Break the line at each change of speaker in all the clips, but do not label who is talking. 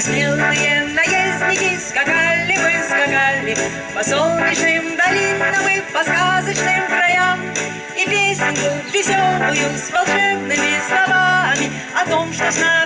Смелые наездники скакали мы, скакали По солнечным долинам и по сказочным краям. И песенку веселую с волшебными словами О том, что с нами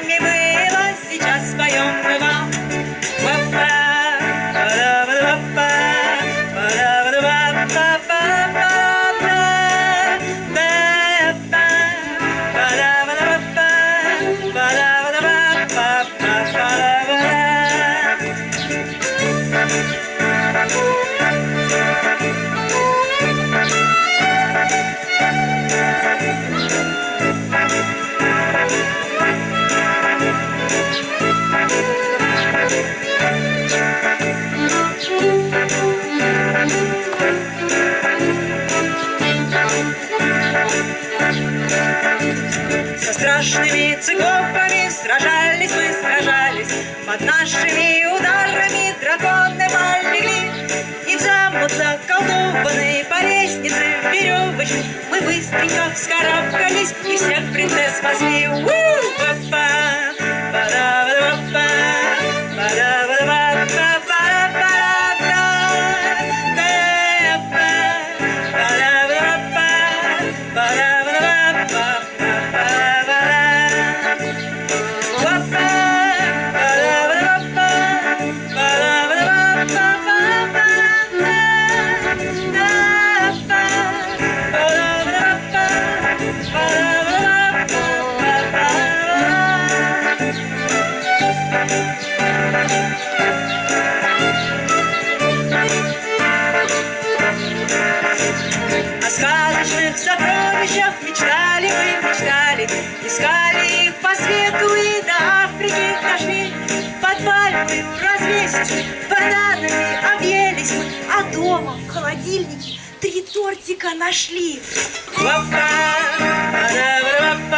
циклопами сражались мы, сражались, Под нашими ударами драконы полегли. И в замок заколдованный по лестнице веревочной Мы быстренько вскарабкались и всех принцесс спасли. У-па-па, па-да-ба-да-ба-па, сказочных сокровищах мечтали мы, мечтали, Искали их по свету Пальмою развесились, бананами объелись мы, А дома в холодильнике три тортика нашли. Па-да-ба-да-ба-па,